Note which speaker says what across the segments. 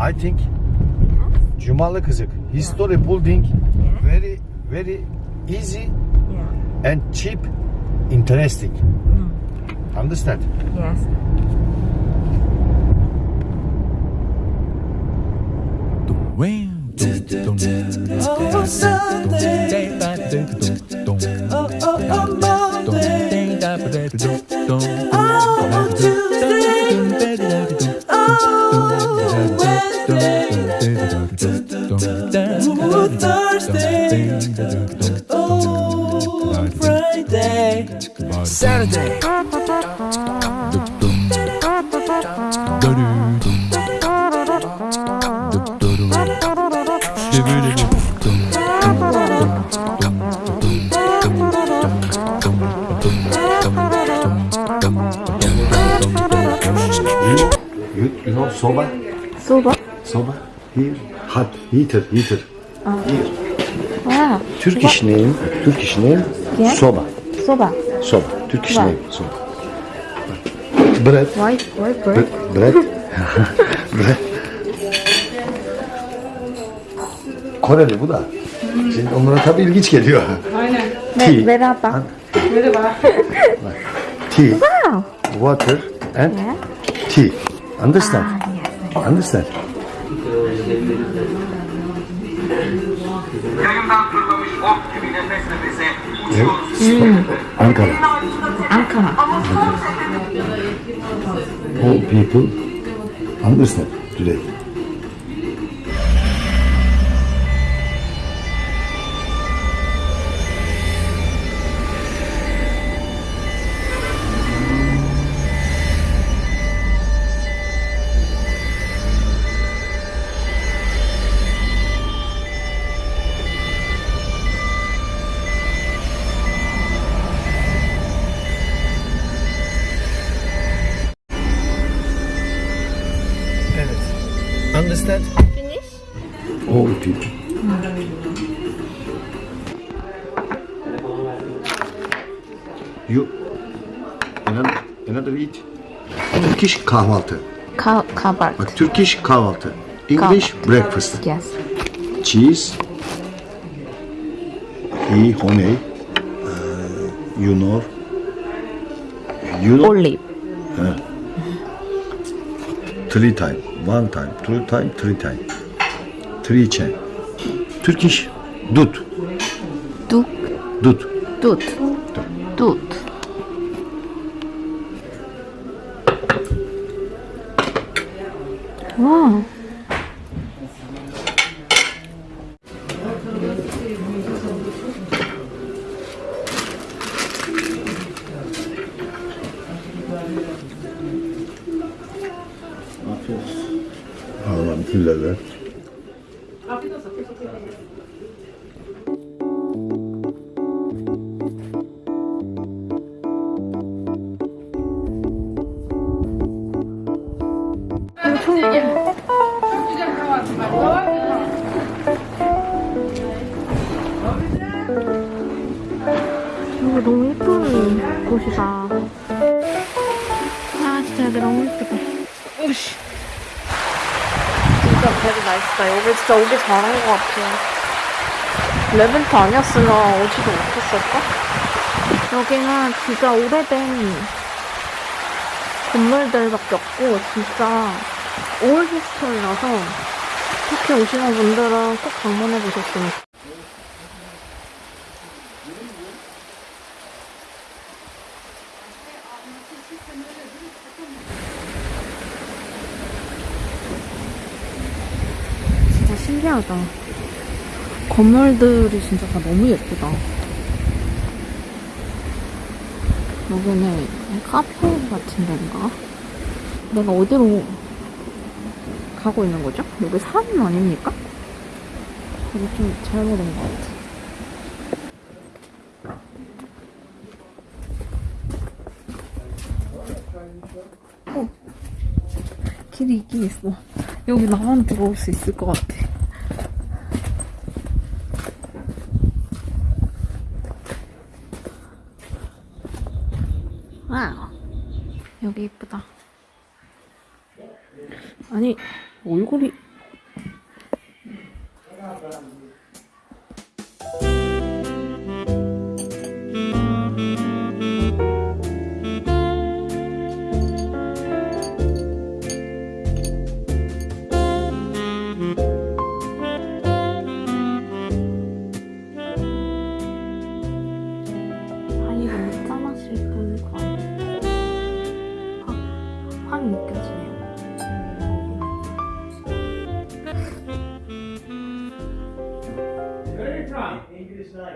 Speaker 1: I think yes. Cumalı Kızık history building yes. very very easy
Speaker 2: yeah.
Speaker 1: and cheap interesting. Mm. Understand?
Speaker 2: Yes.
Speaker 3: Oh, oh, oh, Monday. Friday,
Speaker 1: soba?
Speaker 2: Soba?
Speaker 1: Soba. Here, hot, heater, heater. Uh. Here.
Speaker 2: Ah.
Speaker 1: Türk what? name, Türk iş
Speaker 2: yeah.
Speaker 1: soba.
Speaker 2: Soba.
Speaker 1: Soba. Türk
Speaker 2: iş
Speaker 1: name, soba. Bread.
Speaker 2: Why, why bread?
Speaker 1: Bread. bread. Koreli bu da. Şimdi onlara tabii ilginç geliyor.
Speaker 2: Aynen.
Speaker 1: Tea.
Speaker 2: Merhaba. Merhaba.
Speaker 1: Tea.
Speaker 2: Wow.
Speaker 1: Water and
Speaker 2: yeah.
Speaker 1: tea. Understand?
Speaker 2: Ah, yes.
Speaker 1: Understand?
Speaker 4: Ankara.
Speaker 1: Ankara.
Speaker 2: Ankara.
Speaker 1: Poor people understand today. You another, another eat. Turkish kahvaltı.
Speaker 2: Kah kahvaltı.
Speaker 1: Bak Turkish kahvaltı. English kahvaltı. breakfast.
Speaker 2: Yes.
Speaker 1: Cheese. E honey. Uh, you know. You know.
Speaker 2: Only. Ha.
Speaker 1: Three time. One time. Two time. Three time. Three chain. Turkish. Dut.
Speaker 2: Dut.
Speaker 1: Dut.
Speaker 2: Dut. Dut. Wow. Afiyet olsun. Allah'ım küllerler. Afiyet olsun. 곳이다. 아, 진짜 애들 너무 예쁘다. 오씨. 진짜 되게 맛있다. 여기 진짜 오기 잘한 것 같아. 레벤트 아니었으면 오지도 못했을까? 여기는 진짜 오래된 건물들밖에 없고 진짜 올일 히스토리라서 이렇게 오시는 분들은 꼭 방문해 보셨으면 좋겠어요. 진짜 신기하다. 건물들이 진짜 다 너무 예쁘다. 여기는 카페 같은 데인가? 내가 어디로 가고 있는 거죠? 여기 산 아닙니까? 여기 좀 잘못 온것 같아. 확실히 있긴 있어 여기 나만 들어올 수 있을 것 같아 와우 여기 이쁘다 아니 얼굴이 그리고 짱맛을 보는 광. 확 느껴지네요.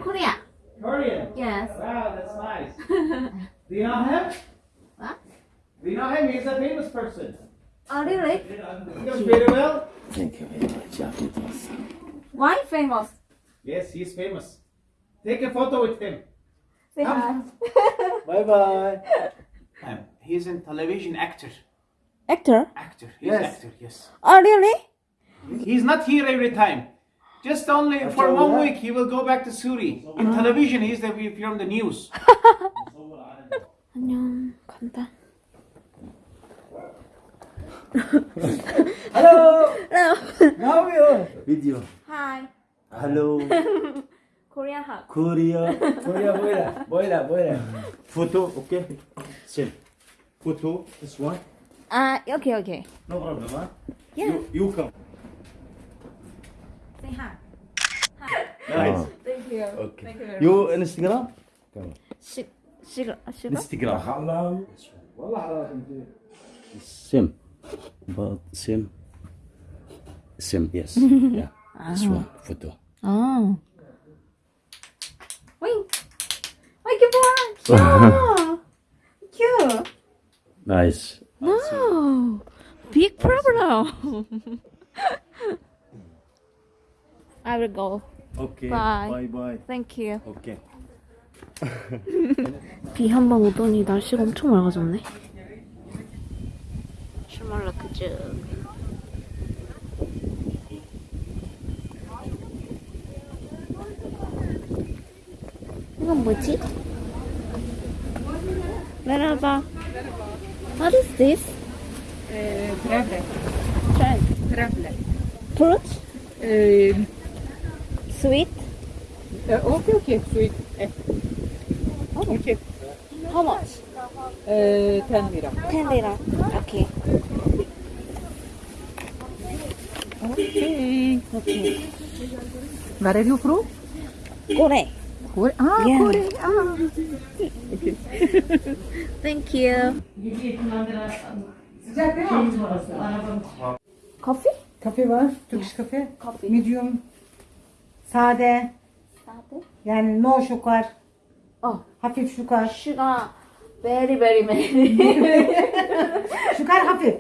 Speaker 2: Korea.
Speaker 5: Korean?
Speaker 2: Yes.
Speaker 5: Wow, that's nice. Do you know him?
Speaker 2: What?
Speaker 5: Do you know him? He's a famous person.
Speaker 2: Oh, really?
Speaker 5: He does very well. Thank you very much.
Speaker 2: Why famous?
Speaker 5: Yes, he's famous. Take a photo with him.
Speaker 2: Say ah. hi.
Speaker 5: bye bye. Um, he's a television actor.
Speaker 2: Actor?
Speaker 5: Actor. He's
Speaker 1: yes.
Speaker 5: actor, yes.
Speaker 2: Oh, really?
Speaker 5: He's not here every time. Just only for one week he will go back to Suri. In ah. television, he's the, from the news.
Speaker 2: 안녕, 간다.
Speaker 6: Hello.
Speaker 2: Hello.
Speaker 6: How are you? Video.
Speaker 2: Hi.
Speaker 6: Hello. 코리안 학. 코리아 코리아 뭐야? 뭐야? 뭐야? photo okay. s a m Photo this one.
Speaker 2: Ah, uh, okay, okay.
Speaker 6: No problem, huh?
Speaker 2: Yeah.
Speaker 6: You, you come.
Speaker 2: Say hi.
Speaker 6: Nice.
Speaker 2: Thank you.
Speaker 6: Okay.
Speaker 2: Thank you. Very
Speaker 6: much. Instagram?
Speaker 2: i g Shig s h i
Speaker 6: Instagram. Hello. s a m But s a m s a m Yes. yeah. This one photo.
Speaker 2: Oh. Yeah. yeah.
Speaker 6: Nice.
Speaker 2: No. Big problem. I will go.
Speaker 6: Okay.
Speaker 2: Bye.
Speaker 6: Bye bye.
Speaker 2: Thank you.
Speaker 6: Okay.
Speaker 2: 비한번 오더니 날씨가 엄청 맑아졌네. 슈멀라 그즈. 이건 뭐지? Merhaba. What is this? Uh,
Speaker 7: traveler.
Speaker 2: Fruit?
Speaker 7: Uh,
Speaker 2: sweet?
Speaker 7: Uh, okay, okay, sweet. Eh. Oh. Okay.
Speaker 2: How much?
Speaker 7: Uh, 10 lira.
Speaker 2: 10 lira. Okay.
Speaker 7: Okay.
Speaker 2: Okay.
Speaker 7: Where are you from?
Speaker 2: Korea.
Speaker 7: Kore. Ah,
Speaker 2: yeah.
Speaker 7: Kore. Ah.
Speaker 2: Thank you. Sıcak değil mi?
Speaker 8: Kafe? Kafe var. Turkish kafe.
Speaker 2: Kafe.
Speaker 8: Medium. Sade.
Speaker 2: Sade.
Speaker 8: Yani no şokar.
Speaker 2: Oh.
Speaker 8: Hafif şukar.
Speaker 2: Şukar. Very very many.
Speaker 8: şukar hafif.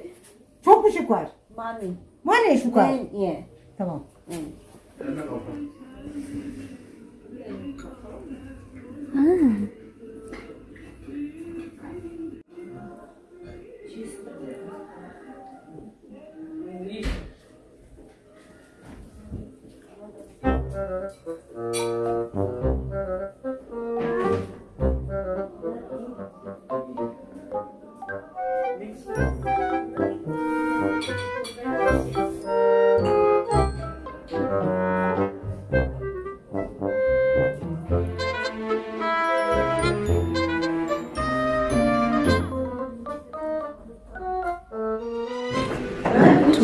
Speaker 8: Çok mu şukar?
Speaker 2: Money.
Speaker 8: Money şukar.
Speaker 2: Yeah.
Speaker 8: Tamam. Mm.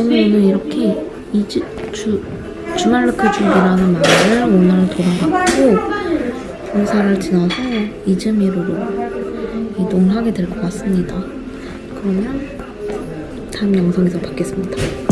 Speaker 2: 저는 오늘 이렇게 이주 주, 주말르크 중이라는 마을을 오늘 돌아갔고 공사를 지나서 이즈미르로 이동하게 될 것 같습니다. 그러면 다음 영상에서 뵙겠습니다.